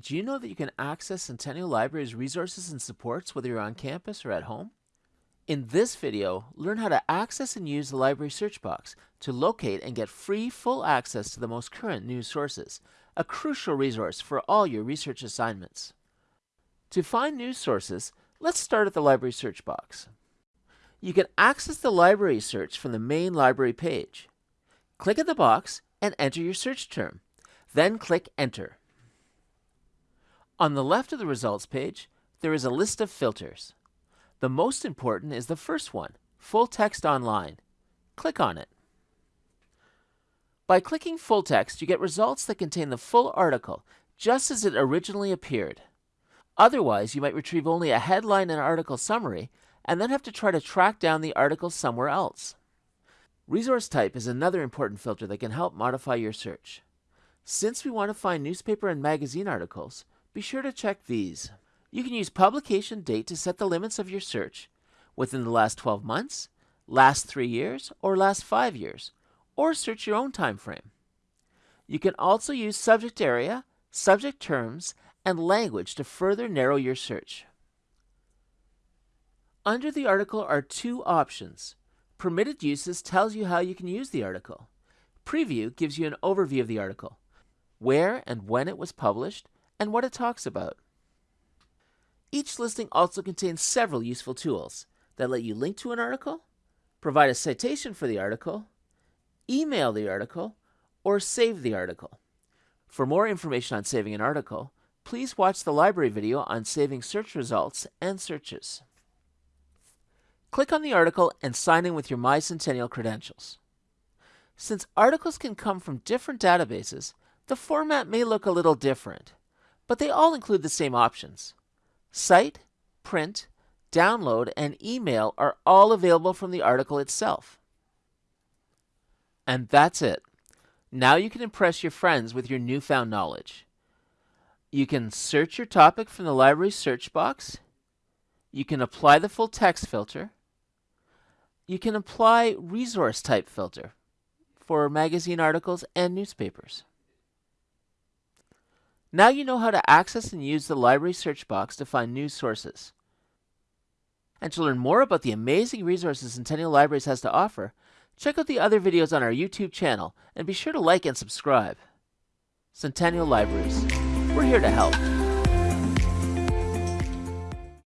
Did you know that you can access Centennial Library's resources and supports whether you're on campus or at home? In this video, learn how to access and use the library search box to locate and get free full access to the most current news sources, a crucial resource for all your research assignments. To find news sources, let's start at the library search box. You can access the library search from the main library page. Click in the box and enter your search term. Then click Enter. On the left of the results page, there is a list of filters. The most important is the first one, Full Text Online. Click on it. By clicking Full Text, you get results that contain the full article, just as it originally appeared. Otherwise, you might retrieve only a headline and article summary, and then have to try to track down the article somewhere else. Resource type is another important filter that can help modify your search. Since we want to find newspaper and magazine articles, be sure to check these. You can use publication date to set the limits of your search within the last 12 months, last 3 years, or last 5 years, or search your own time frame. You can also use subject area, subject terms, and language to further narrow your search. Under the article are two options. Permitted Uses tells you how you can use the article. Preview gives you an overview of the article, where and when it was published, and what it talks about. Each listing also contains several useful tools that let you link to an article, provide a citation for the article, email the article, or save the article. For more information on saving an article, please watch the library video on saving search results and searches. Click on the article and sign in with your MyCentennial credentials. Since articles can come from different databases, the format may look a little different but they all include the same options. Cite, print, download, and email are all available from the article itself. And that's it. Now you can impress your friends with your newfound knowledge. You can search your topic from the library search box. You can apply the full text filter. You can apply resource type filter for magazine articles and newspapers. Now you know how to access and use the library search box to find new sources. And to learn more about the amazing resources Centennial Libraries has to offer, check out the other videos on our YouTube channel and be sure to like and subscribe. Centennial Libraries. We're here to help.